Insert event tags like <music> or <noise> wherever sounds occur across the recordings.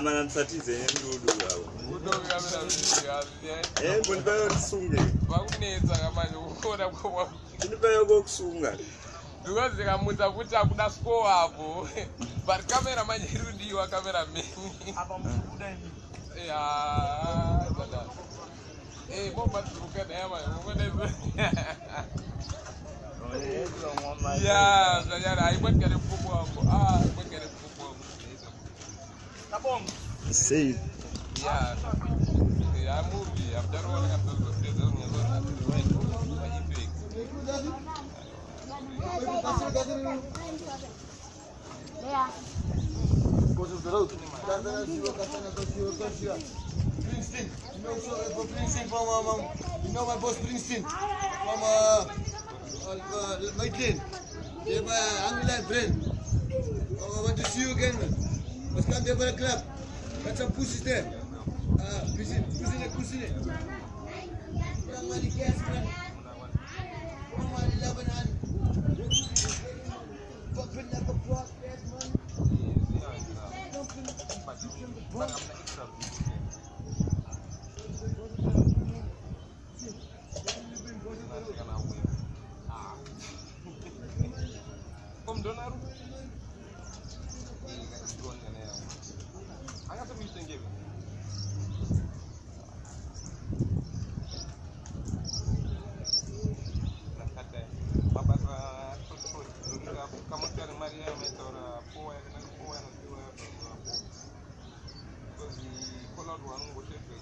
mana ndisathize nemdudu zavo e mundipa yotisunge vakunetsa kamanje kuona kuwa mundipa yokokusunga. Because ikamunza kuti akuda score apo but kamera manje irudiwa kamera meni ya Eh, bomba turuka naye manje ngokuda ya zvanyara haikwatikane mupombo wako ah. Say Yeah. Yeah, movie. I've done one of to siwa to siwa. Princeton. You know so for Princeton from um, you know my boss Princeton from uh, uh, uh Maitland. Yeah, my Angela friend. I want to see you again. Let's come there for a club. Got some pussies there. Uh, pussy, pussy, pussy. Kurang mali gas, man. Kurang mali Lebanon. Fucking like a prospect, man. Kom donaru.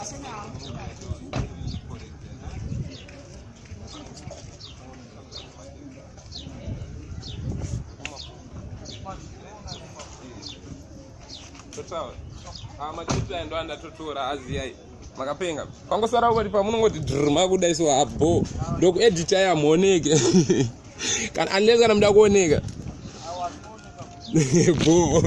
Asana. sawa. Ah, Machipla ndo andatotora aziyai makapenga. Pangosara ukati pamunongoti dhuruma kudai so habho ndokueditai hamuoneke <laughs> kana unless kana muda kuoneka <laughs> bho.